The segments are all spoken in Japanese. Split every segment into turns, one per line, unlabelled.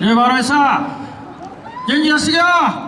예, 바로 있어! 연기하시겨!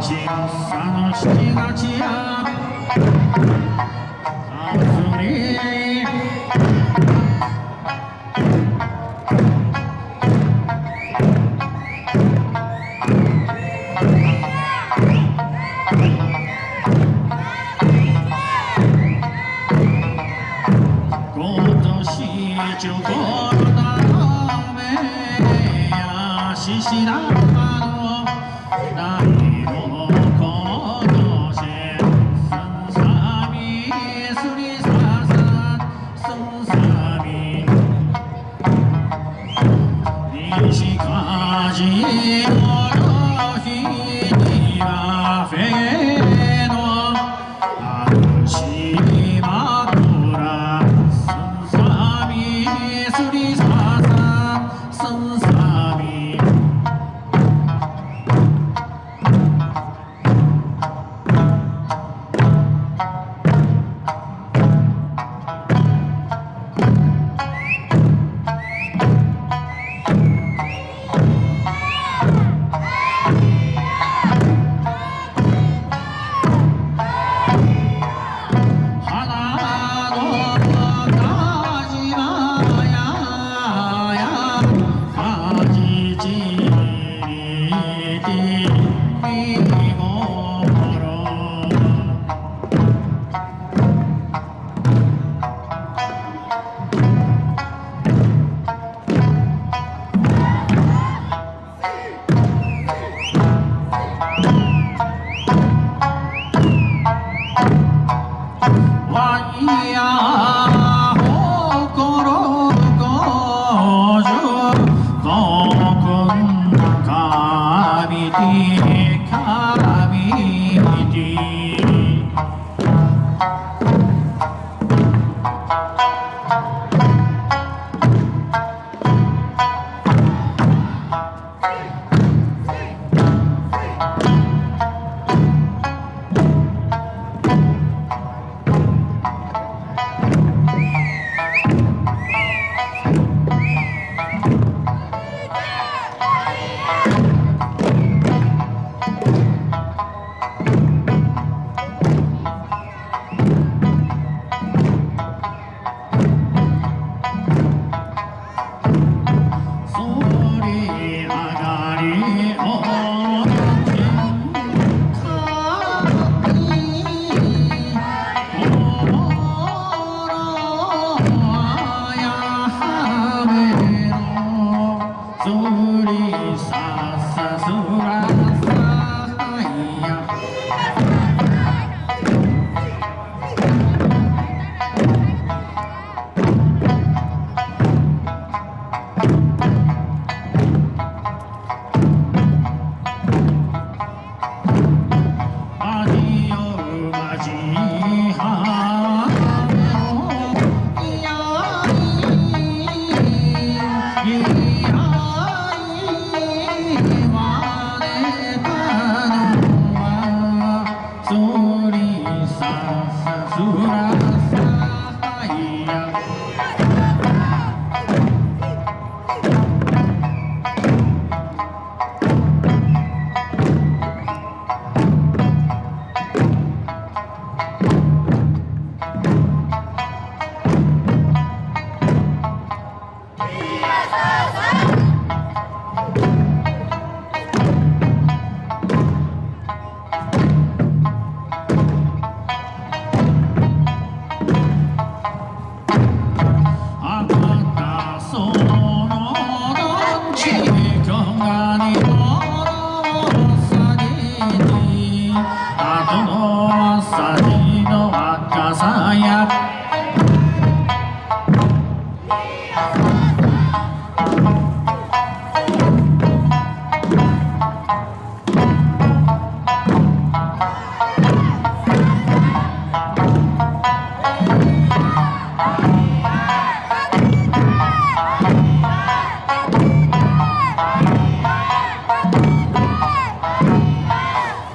探しが今年ことた
めやし
しらばの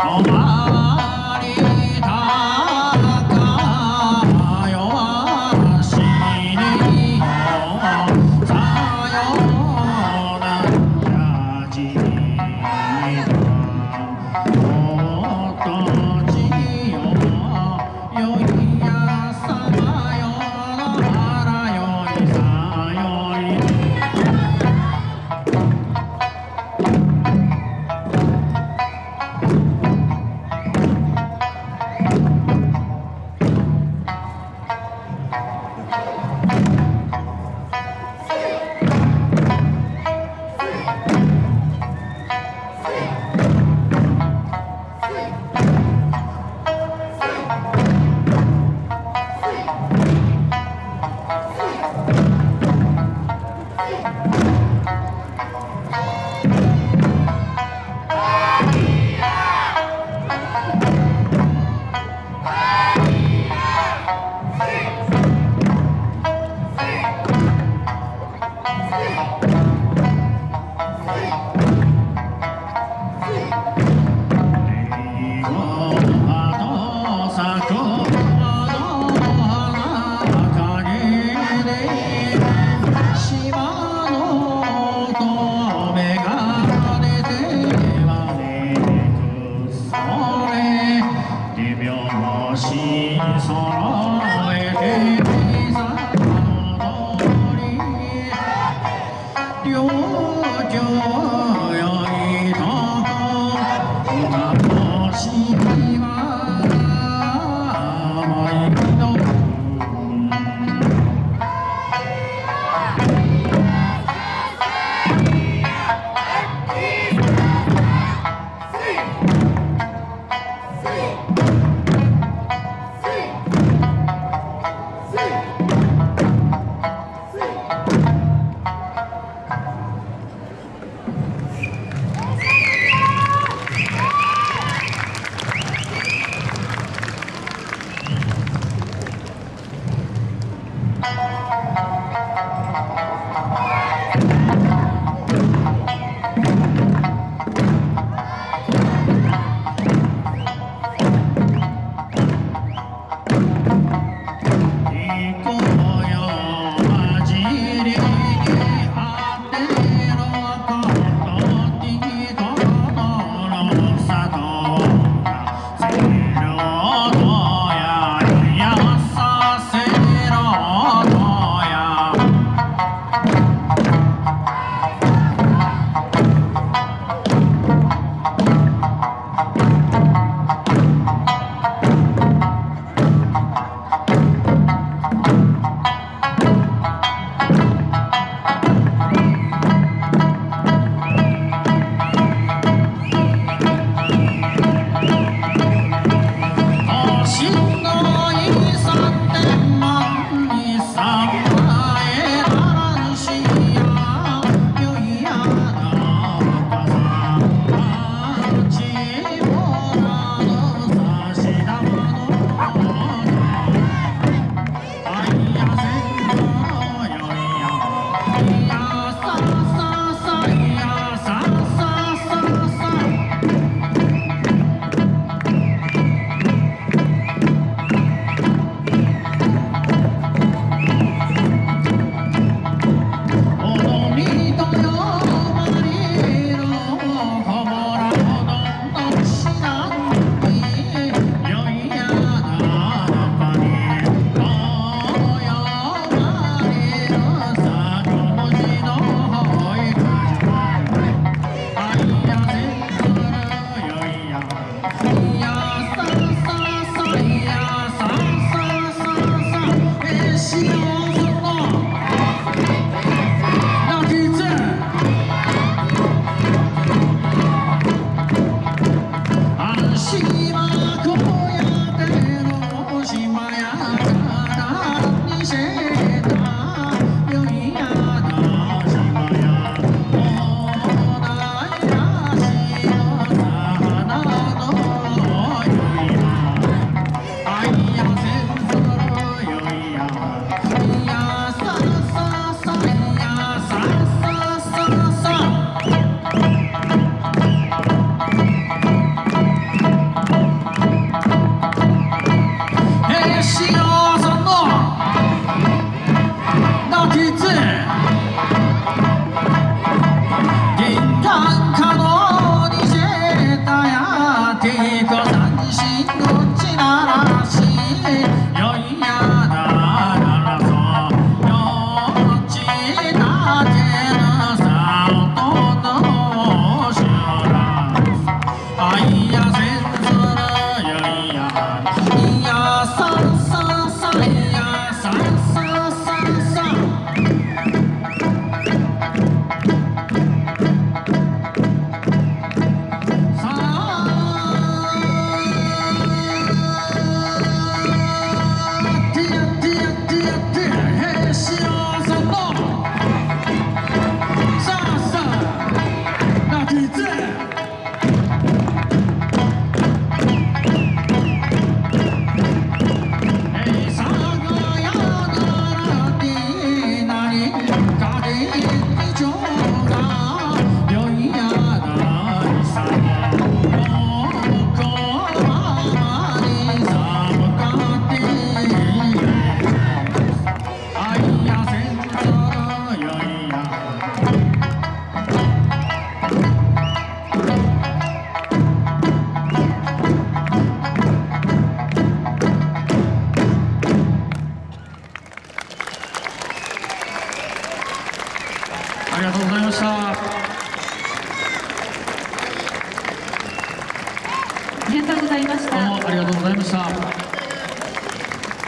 Oh,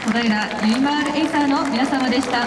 小平ゆいまーるエイサーの皆様でした。